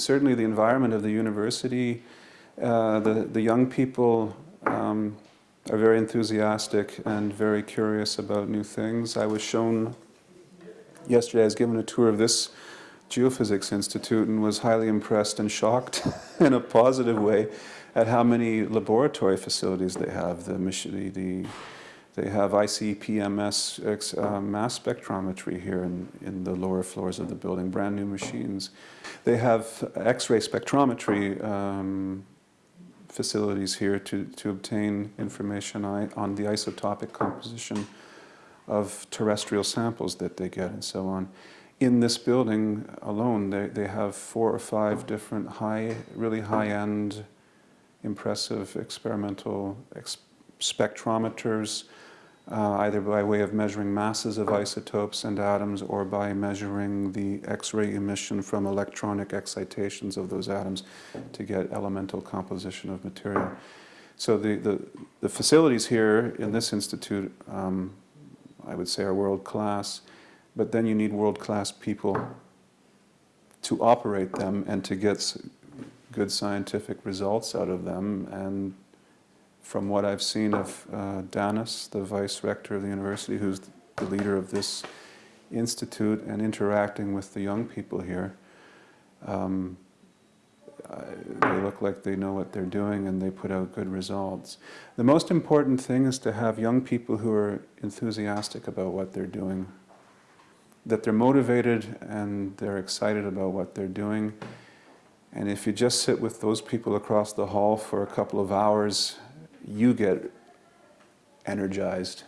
certainly the environment of the university, uh, the, the young people um, are very enthusiastic and very curious about new things. I was shown yesterday, I was given a tour of this Geophysics Institute and was highly impressed and shocked in a positive way at how many laboratory facilities they have. The, the, the they have ICP-MS uh, mass spectrometry here in, in the lower floors of the building, brand new machines. They have X-ray spectrometry um, facilities here to, to obtain information on the isotopic composition of terrestrial samples that they get and so on. In this building alone, they, they have four or five different high, really high-end, impressive experimental ex spectrometers, uh, either by way of measuring masses of isotopes and atoms or by measuring the X-ray emission from electronic excitations of those atoms to get elemental composition of material. So the, the, the facilities here in this institute, um, I would say are world-class, but then you need world-class people to operate them and to get good scientific results out of them and from what I've seen of uh, Danis, the vice rector of the university, who's the leader of this institute, and interacting with the young people here, um, they look like they know what they're doing and they put out good results. The most important thing is to have young people who are enthusiastic about what they're doing, that they're motivated and they're excited about what they're doing. And if you just sit with those people across the hall for a couple of hours you get energized.